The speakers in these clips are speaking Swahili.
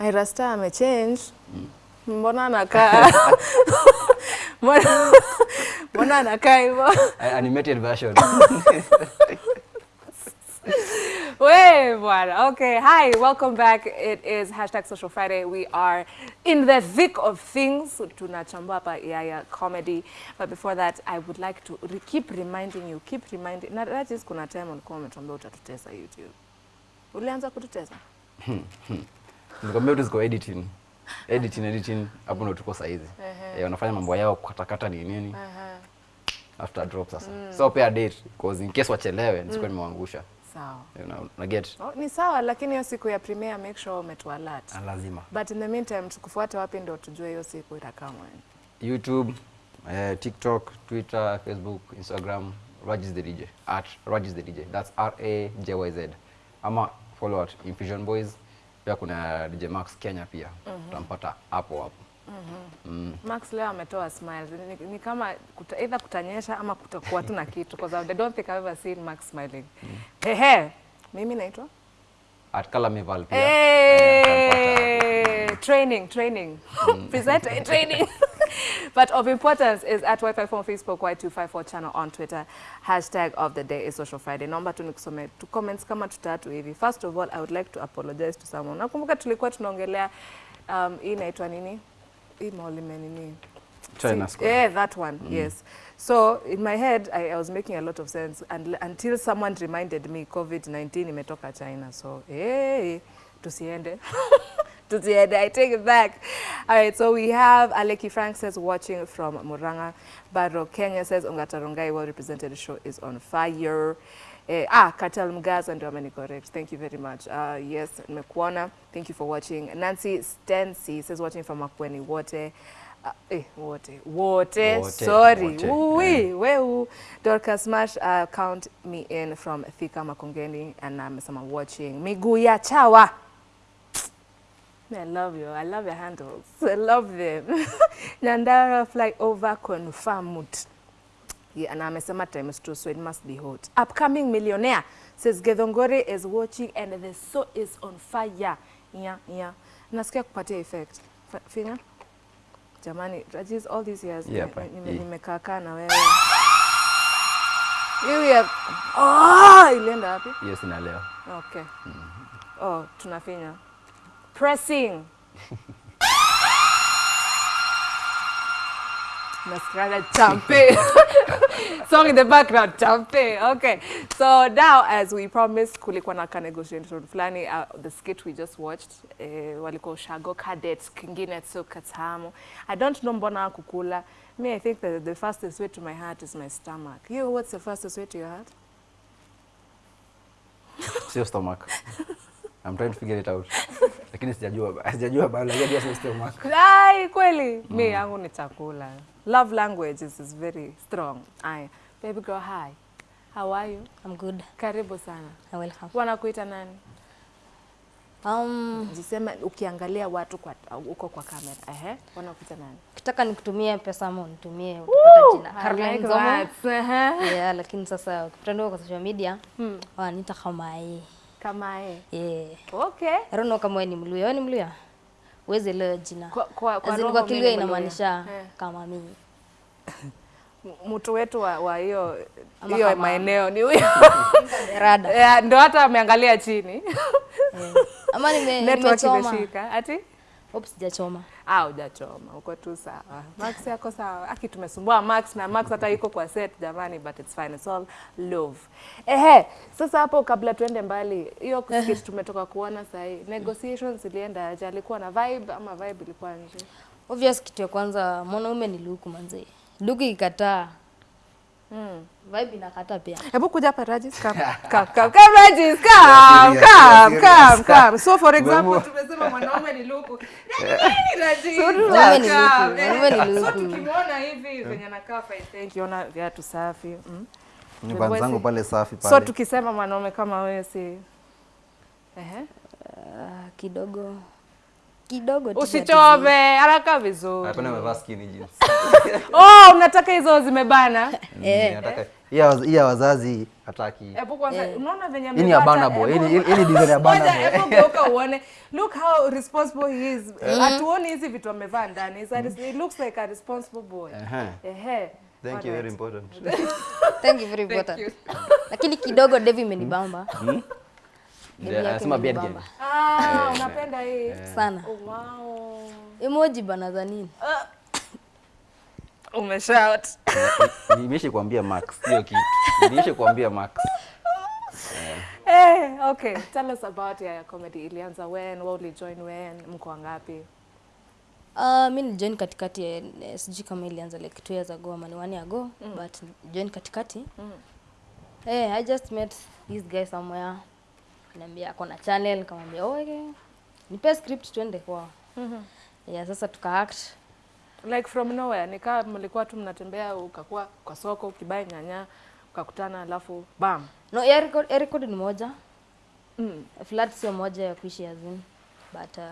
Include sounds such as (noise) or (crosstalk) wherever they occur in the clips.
Ira Star mm. Mbona anakaa (laughs) mbona mbona anakaa hivyo? Animated version. (laughs) We bwana. Okay, hi, welcome back. It is hashtag Social Friday. We are in the thick of things. Tunachambua hapa Yaya comedy. But before that, I would like to re keep reminding you, keep reminding. Na Rajis, kuna time ulikuwa umetuambia utatutesa YouTube. Ulianza kututesa? Nikwambia tu ziko editing. Editing, editing, hapo ndo tuko saizi. Eh, wanafanya mambo yao kukatakata ni nini. After drop sasa. So pay a date because in case wachelewe nisikuwa nimewaangusha. Sawa. You know, na get Oh, ni sawa lakini hiyo siku ya premiere make sure umetu alert. Ah, lazima. But in the meantime tukufuate wapi ndio tujue hiyo siku itakaa mwani. YouTube, eh, TikTok, Twitter, Facebook, Instagram, Rajis the DJ. At Rajis the DJ. That's R A J Y Z. Ama follow at Infusion Boys. Pia kuna DJ Max Kenya pia. Utampata hapo hapo. Mm -hmm. mm. Max leo ametoa smiles. Ni, ni kama kuta, either kutanyesha ama kutakuwa tu na kitu because I don't think I've ever seen Max smiling. Mm. Hehe. Mimi naitwa? At Kalamival pia. Hey! Hey, training, training. Presenter present training. (laughs) but of importance is at Y54 on Facebook, Y254 channel on Twitter. Hashtag of the day is Social Friday. Naomba tu nikusome tu comments kama tutatu hivi. First of all, I would like to apologize to someone. Nakumbuka tulikuwa tunaongelea um, hii inaitwa nini? Hii maulime nini? China See, Square. Yeah, that one. mm. Yes. So in my head, I, I was making a lot of sense and, until someone reminded me COVID-19 imetoka China. So hey, tusiende. (laughs) tusiende. I take it back. All right. So we have Aleki Frank says watching from Muranga. Baro Kenya says Ongatarongai, well represented. Show is on fire. Eh, ah, Katel Mgaza ndio ameni correct. Thank you very much. Uh, yes, nimekuona. Thank you for watching. Nancy Stensi says watching from Makweni wote. Uh, eh, wote. Wote. Wote, Sorry. wote, Yeah. weu. Dorcas Smash uh, count me in from Thika Makongeni and amesema watching. Miguu ya chawa. I love you. I love your handles. I love them. (laughs) Nyandara fly over confirmed. Yeah, and amesema is true, so it must be hot. Upcoming millionaire says Gedongore is watching and the show is on fire. Yeah, yeah. Nasikia kupatia effect. Finger? Jamani, Rajiz, all these years Yeah, nime- nime- nimekaa kaa na wewe. Hiyo ya oh, ilienda wapi? Hiyo sina leo. Okay. Oh, tunafinya. Pressing. (laughs) Champe. (laughs) Song in the background, champe. Okay. So now as we promised kulikuwa na ka negotiation fulani uh, the skit we just watched eh, walikuwa ushago cadets kingine tso katamu. I don't know mbona kukula. Me I think that the fastest way to my heart is my stomach. You what's the fastest way to your heart? It's your stomach. (laughs) I'm trying to figure it out. (laughs) Lakini sijajua ba- sijajua bado lakini system stomach. (laughs) Ai, kweli mi yangu ni chakula. Love language is, is very strong. Ai baby girl hi. How are you? I'm good. Karibu sana. I welcome. Wanakuita nani? Um, Jisema ukiangalia watu kwa uko kwa kamera. Ehe, wanakuita nani? ukitaka nikutumie pesa ama unitumie utapata jina Caroline Zomo. Yeah, lakini sasa ukipata kwa social media wananiita kama yeye. Kama e. Yeah. Okay. Rono kamae ni Mluya. Wewe ni Mluya? Uweze leo jina. Kwa, kwa, kwa, kwa Kiluya inamaanisha Eh. kama mimi. Mtu wetu wa hiyo hiyo maeneo ni huyo. (laughs) Rada. (laughs) Yeah, Ndo hata ameangalia chini. Yeah. Ama nime (laughs) nimechoma. Ati? Oops, sijachoma. Ah, hujachoma, uko tu sawa. Max yako sawa. Aki tumesumbua Max na Max hata yuko kwa set jamani, but it's fine. It's all love. Ehe, sasa hapo kabla tuende mbali, hiyo skit tumetoka kuona sahi. Negotiations ilienda aje? Alikuwa na vibe ama vibe ilikuwa nje? Obvious kitu ya kwanza mwanaume ni luku manzee. Luku ikikataa Mm. vibe inakata pia. Hebu kuja hapa Rajis, come. (laughs) Come, come, come Rajis, come, come, come, come. So for example, tumesema mwanaume ni luku. (laughs) Nini Rajis? Mwanaume ni luku, mwanaume ni So tukimwona hivi venye anakaa fine, thank you. Ona viatu safi. Mm. Nyumba zangu pale safi So tukisema mwanaume kama wewe si Ehe. Ah, kidogo kidogo tu Usichome, haraka vizuri. Hapana amevaa skinny jeans. (laughs) Oh, unataka hizo zimebana? Eh. Nataka Hii ya wazazi hataki Hebu kwanza unaona venye Hii ni Abana amepata? Boy. Hii ni- design ya Abana (laughs) Ngoja, Boy. hebu geuka uone. Look how responsible he is. Hatuoni hizi vitu amevaa ndani. He looks like a responsible boy. Ehe. Ehe. thank you very important (laughs) Thank you very important. Lakini kidogo Devi imenibamba. Anasema beard game Ah, unapenda hii. Sana. Oh, wow. Emoji bana za nini? Umeshout. nimesha kuambia max hiyo kitu nimesha kuambia max (laughs) Eh, okay. Tell us about your comedy. Ilianza when? Wewe ulijoin when? Mko wangapi? Uh, mi nilijoin katikati ya eh, sijui kama ilianza like two years ago ama ni one year ago mm. but join katikati mm. hey, I just met this guy somewhere niambia ako na channel nikamwambia oh, okay. nipe script twende kwao mm-hmm. yeah, sasa tuka act Like from nowhere. Nikaa mlikuwa tu mnatembea ukakuwa kwa soko ukibai nyanya ukakutana alafu bam. no ya record, ya record ni moja Mm. flat sio moja ya kuishi azini. but uh,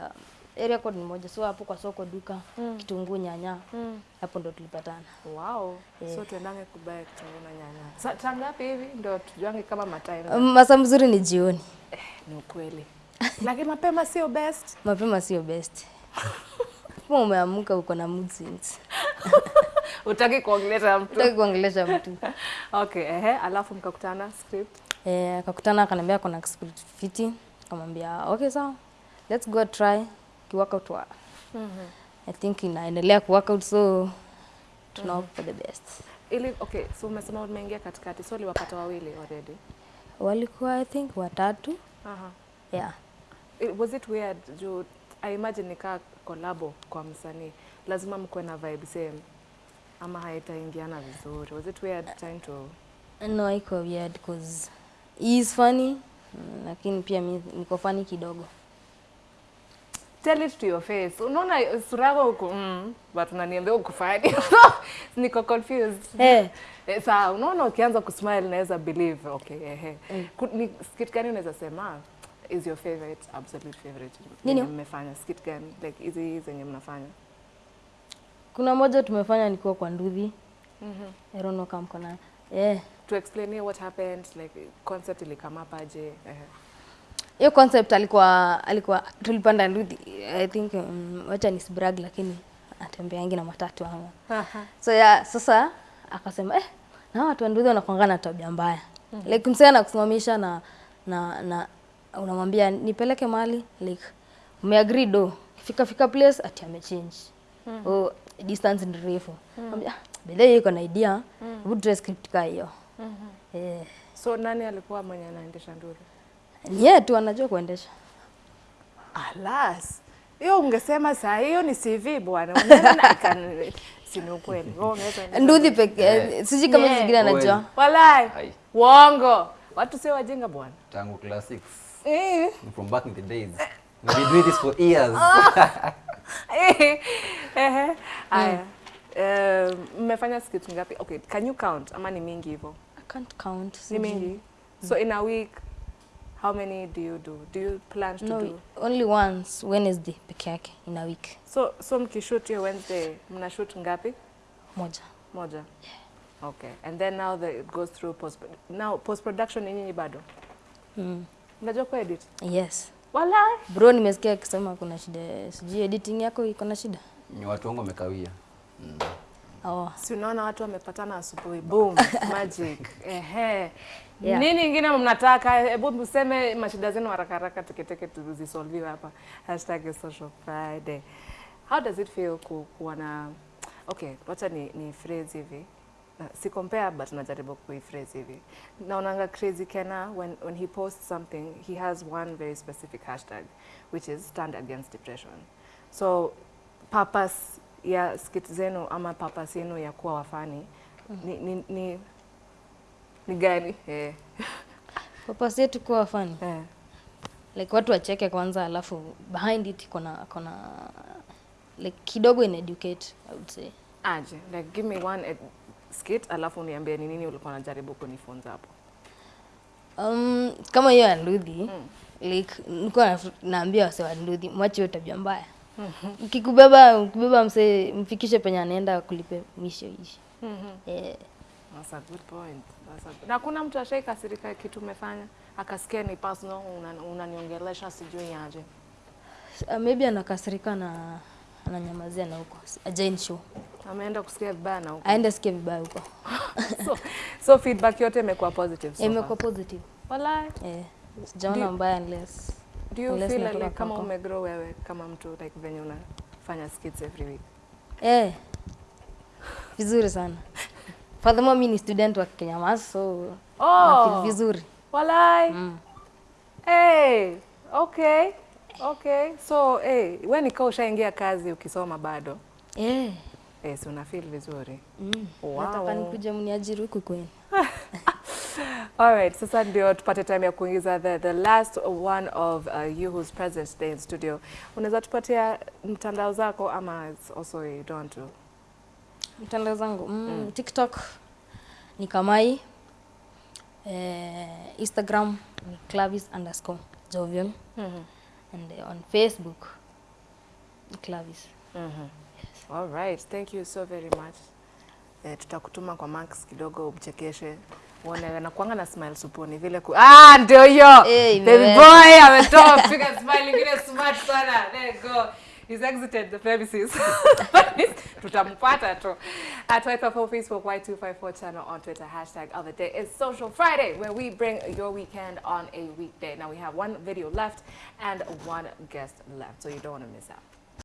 ya code ni moja so hapo kwa soko duka mm. kitunguu nyanya Mm. hapo ndo tulipatana Wow. Yeah. So tuendange kubaya kitunguu na nyanya. Sa saa ngapi hivi ndo tujuange kama matime? um, masa mzuri ni jioni Eh, Ni ukweli. (laughs) Lakini mapema sio best. mapema sio best (laughs) kama umeamka uko na mood swings (laughs) Utaki kuongelesha mtu. Utaki kuongelesha mtu Okay, ehe, alafu mkakutana script. eh, akakutana akaniambia kuna script fiti akamwambia okay sawa let's go try kiworkout wa i think inaendelea kuworkout so tuna -hmm. for the best Ili okay, so umesema umeingia katikati. So uliwapata wawili already. walikuwa i think watatu Aha. yeah It, was it weird juu I imagine nikaa kolabo kwa msanii lazima mkuwe na vibe same ama haitaingiana vizuri was it weird trying to no haiko weird cause he is funny mm, lakini pia niko funny kidogo tell it to your face. Unaona sura yako huko mm, but unaniambia ukufanye. funny (laughs) niko confused. Eh. (laughs) Eh, saa unaona ukianza kusmile naweza believe. Okay ehe Hey. ni skit gani unaweza sema? Is your favorite absolute favorite? Nini? mmefanya skit gani? Like hizi zenye mnafanya? Kuna moja tumefanya nikiwa kwa nduthi I don't know kama mko na eh. To explain what happened like concept ilikama Uh ehe hiyo concept alikuwa alikuwa tulipanda nduthi i think um, wacha nisbrag lakini atembeangi na matatu ama so ya sasa akasema eh na watu wa nduthi wanakuangana na tabia mbaya. Like msee anakusimamisha na na na unamwambia nipeleke mali like umeagree do fika fika place ati amechange. Oh distance ni refu. Mm. bedhe iko na idea. Hebu tuwe script kaa hiyo. Eh. So nani alikuwa mwenye anaendesha nduri ni yeye tu anajua kuendesha. Alas hiyo ungesema saa hiyo ni cv bwana. Unaona na ikan- (laughs) si ni ukweli. Nduthi peke sijui kama Yeah. zingine anajua. Walai. Uongo. Watu sio wajinga bwana. Tangu class 6 Eh. from back in the days. We've been doing this for years. (laughs) (laughs) Ehe. Aya. Eh, mmefanya skit ngapi? Okay can you count? Ama ni mingi hivyo I can't count ni mingi. So in a week how many do you do? Do you plan to no do? only once wednesday peke yake in a week. So so mkishoot hiyo wednesday mnashoot ngapi? Moja. Moja. Yeah. okay. And then now the, it goes through post now post production ni nyinyi bado? Mm. mnajua kuedit yes. Wala bro nimesikia akisema kuna shida. Sijui editing yako iko na shida? Ni watu wangu wamekawia oh. si unaona watu wamepatana asubuhi (laughs) boom magic. Ehe. Yeah. nini ingine mnataka? Hebu mseme mashida zenu haraka haraka teketeke tuzisolviwe hapa. Hashtag social friday. How does it feel ku, kuwa na okay wacha ni, ni phrase hivi. Na- si compare but najaribu kuiphrase hivi. Naonanga crazy Kenna when, when he posts something he has one very specific hashtag which is stand against depression. So purpose ya skit zenu ama purpose yenu ya kuwa wafani ni, ni, ni, ni gani eh. (laughs) purpose yetu kuwa wafani Eh. like watu wacheke kwanza alafu behind it kuna kuna like kidogo in educate i would say aje like give me one ed- skit alafu niambie ni nini ulikuwa unajaribu kunifunza hapo um, kama hiyo ya Ndudhi mm. like nilikuwa naambia wase wa Ndudhi mwache hiyo tabia mbaya ukikubeba ukibeba msee mfikishe penye anaenda kulipe mwisho ishi eh, That's a good point. That's a... Na kuna mtu ashaikasirika kitu umefanya akasikia ni personal, una- unaniongelesha sijui aje. Uh, maybe anakasirika na ananyamazia na huko ajain show Ameenda kusikia vibaya na huko. aende sikia vibaya huko (laughs) So, so feedback yote imekuwa positive so imekuwa positive Walai. eh, sijaona mbaya unless Do you feel like, like kama umegrow wewe kama mtu like venye unafanya skits every week? eh, vizuri sana furthermore moment, ni student wa Kenya Mas, so oh, nafeel vizuri Walai. mm. Hey, okay. Okay. So, eh, hey, wewe nikaa ushaingia kazi ukisoma bado. eh, Eh, si una feel vizuri. mm. Wow. nataka nikuje mniajiri huku kwenu (laughs) Alright, sasa ndio tupate time ya kuingiza the, the last one of uh, you who's present today in studio. Unaweza tupatia mtandao zako ama also you don't want to? mtandao zangu mm, tiktok ni kamai eh, instagram ni clavis underscore jovial and uh, on facebook ni clavis Mm -hmm. yes. All right, thank you so very much. Eh, tutakutuma kwa Max kidogo umchekeshe. Uone anakuanga na smile supuni vile ku Ah, ndio hiyo. Eh, Baby imeweza. boy ametoa (laughs) piga smile ingine smart sana. There you go. He's exited the premises. (laughs) Tutampata tu. At Y54 Facebook, Y254 channel on Twitter, hashtag other day is Social Friday, where we bring your weekend on a weekday. Now we have one video left and one guest left, so you don't want to miss out.